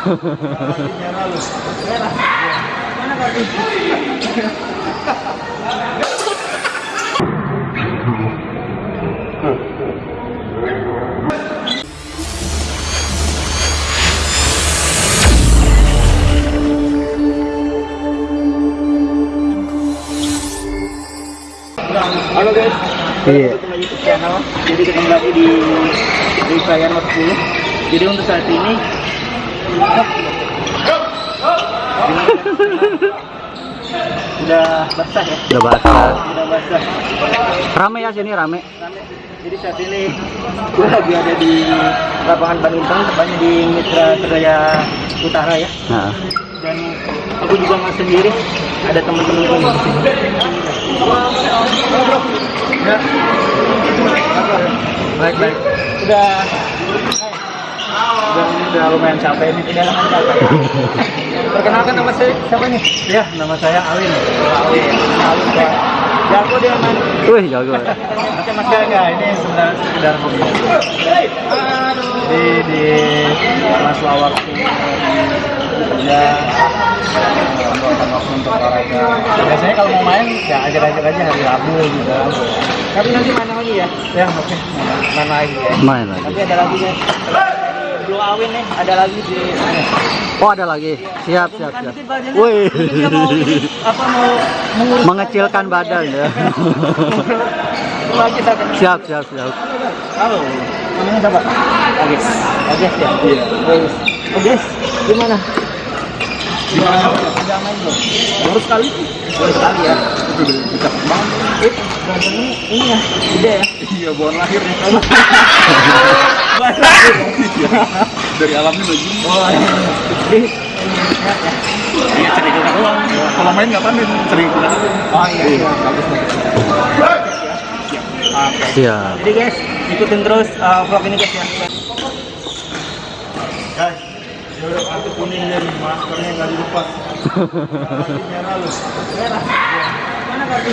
Merah lu. Merah. Mana kartu? Halo guys, Iya. YouTube channel. Jadi ketemu lagi di Not 10. Jadi untuk saat ini udah basah ya, Udah basah. udah basah. Rame ya sini rame. Rame. Jadi saat ini gue lagi ada di lapangan badminton, tepatnya di Mitra Seraya Utara ya. Nah, Dan aku juga nggak sendiri, ada teman-teman gue di sini. Ya. Baik baik. Udah. Udah, udah lumayan capek ini, tidak lama capek. Perkenalkan nama saya siapa nih? Ya, nama saya Alin. Alin. Alin Pak. Jago dia main. wih jago. Oke Mas Gaga, ini sebenarnya sekedar hobi. Di di sela waktu ya waktu untuk olahraga. Biasanya kalau mau main ya ajak-ajak aja hari Rabu gitu. Tapi nanti mana lagi ya? Ya oke, main lagi ya. Main lagi. Tapi ada lagi ya. Blue Awin nih, ada lagi di Oh ada lagi. Siap siap Bukan siap. Mungkin dia mau apa mau Mengecilkan badan ya. Kita. Siap siap siap. Halo, namanya siapa? Agis. Agis ya? Iya. Agis. Agis, gimana? Gimana? Udah main belum? Baru sekali tuh. Baru sekali ya? Itu udah bisa banget. Eh, ini, ya? Gede ya? Iya, bukan lahir ya. Dari alamnya begini. Oh, iya. Ya, ya. Iya, cerita doang. Kalau main nggak pandai, cerita. Oh iya, iya. Bagus. Siap. Jadi guys, ikutin terus uh, vlog ini guys ya. Guys, udah kartu kuning dan maskernya nggak dilepas. Merah lu. Merah. Mana kartu?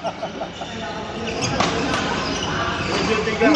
tiga.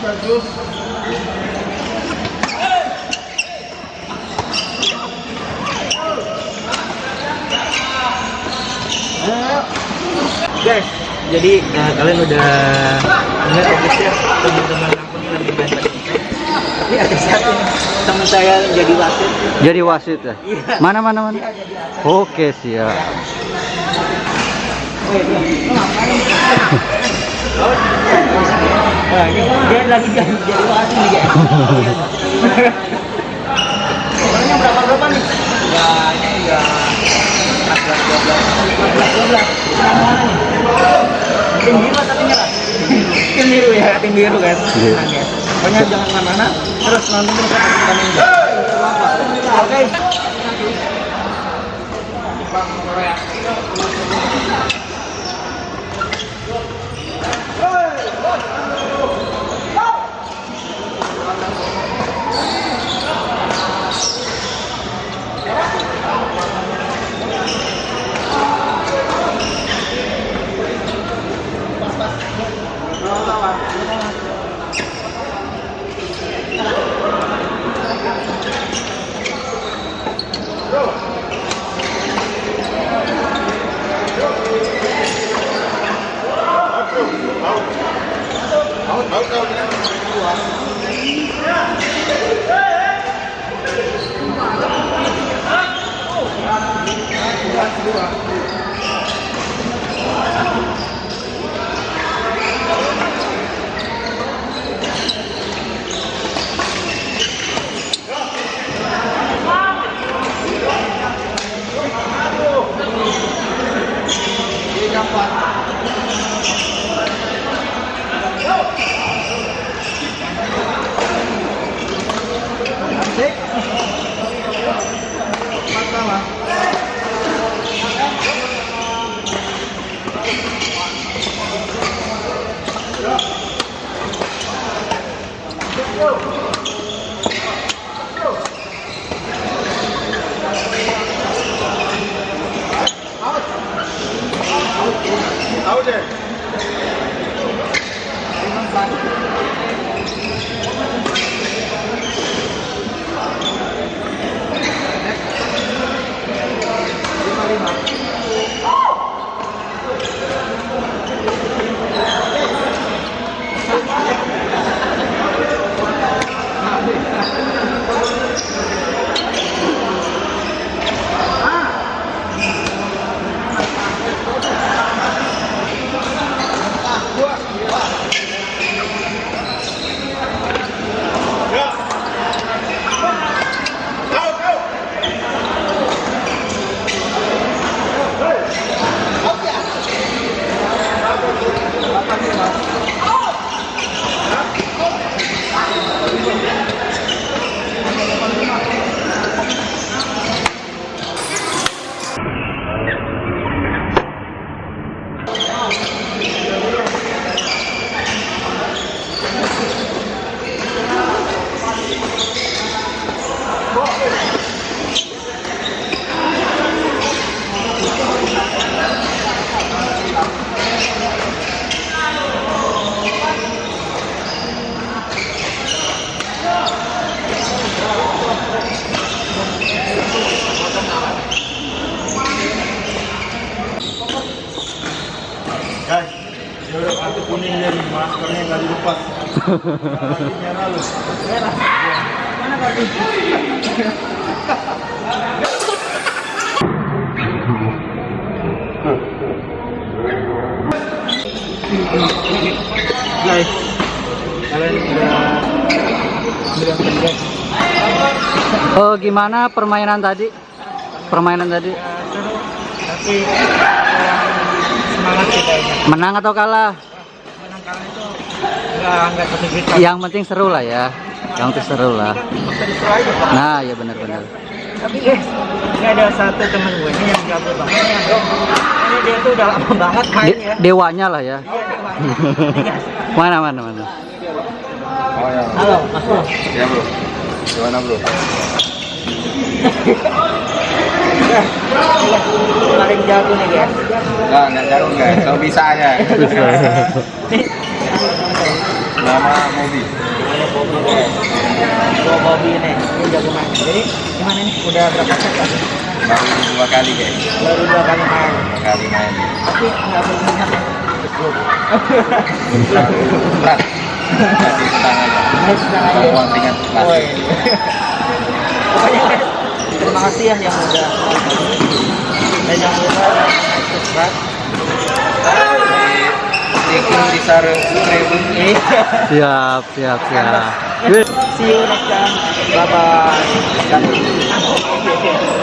Guys, jadi eh, kalian udah dengar podcastnya teman-teman aku di band Ini ada nih? Teman saya jadi wasit. Jadi wasit ya? Iya. Mana mana mana? Oke siap. Ini dia lagi jadi jadi wasit nih guys. Orangnya berapa berapa nih? Ini 14 12 14 12 Tim biru tapi nyerah. Tim biru tim biru. Tenang. Pokoknya jangan ke mana-mana, terus nonton terus pertandingan. 아우제 Mana kartu? Guys, kalian. Oh, gimana permainan tadi? Permainan tadi seru tapi kurang semangat kayaknya menang atau kalah? Nggak nggak Yang penting seru lah ya. Yang penting seru lah. bisa seru aja pak Nah, ya benar-benar. tapi guys ini ada satu teman gue ini yang jago banget ini dia tuh udah lama banget main De- ya dewanya lah ya. Iya. Mana mana mana. Oh ya. halo mas bro Ya bro. Gimana bro? Paling jago nih guys Enggak, enggak jago guys. Kalau bisa aja. Nih, Nama Bobby Gua Bobby nih ini jago main jadi gimana nih udah berapa set tadi Baru dua kali guys. baru dua kali main Dua kali main. tapi nggak berminat Berat. Masih tenang aja. Uang ringan masih. Pokoknya guys, terima kasih ya yang udah dan jangan lupa subscribe. Taking. Siap, siap, siap. See you next time. Bye bye.